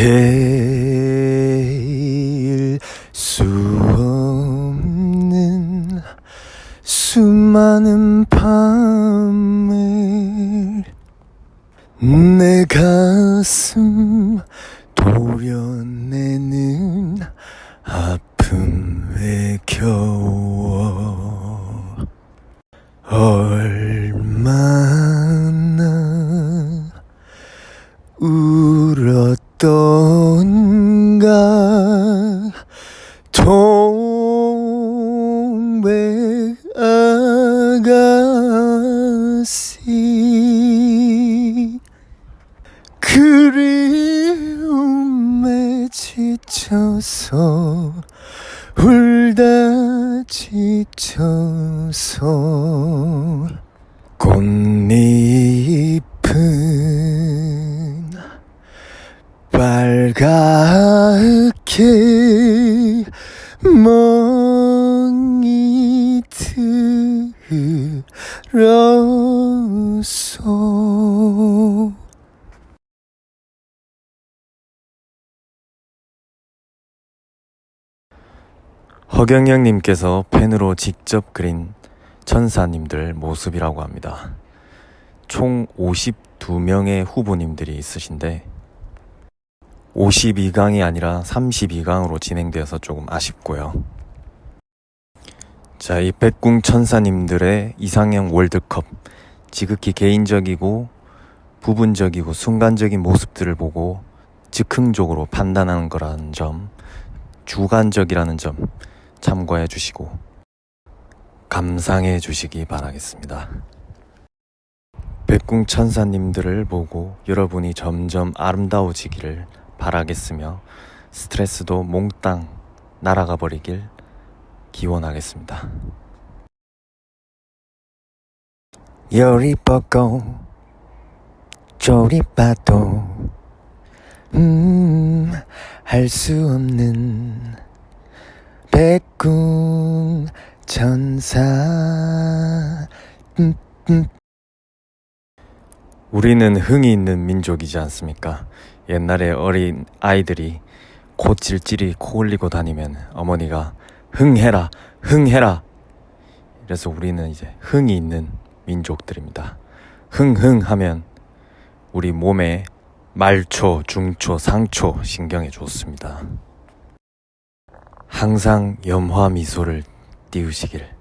헤일 수 없는 수많은 밤을 내 가슴 도려내는 아픔에 겨워. 얼마나 울었던 가 동백 아가씨? 그리움에 지쳐서 울다 지쳐서 꽃잎 빨갛게 멍이 들었어 허경영님께서 펜으로 직접 그린 천사님들 모습이라고 합니다. 총 52명의 후보님들이 있으신데 52강이 아니라 32강으로 진행되어서 조금 아쉽고요. 자, 이 백궁 천사님들의 이상형 월드컵 지극히 개인적이고 부분적이고 순간적인 모습들을 보고 즉흥적으로 판단하는 거라는 점, 주관적이라는 점 참고해 주시고 감상해 주시기 바라겠습니다. 백궁 천사님들을 보고 여러분이 점점 아름다워지기를 바라겠으며 스트레스도 몽땅 날아가 버리길 기원하겠습니다. 열이 뻗고 저리 봐도 음, 할 수 없는 백궁 천사 음, 음. 우리는 흥이 있는 민족이지 않습니까? 옛날에 어린 아이들이 코찔찔이 코 올리고 다니면 어머니가 흥해라 흥해라. 그래서 우리는 이제 흥이 있는 민족들입니다. 흥흥 하면 우리 몸에 말초, 중초, 상초 신경에 좋습니다. 항상 염화 미소를 띄우시길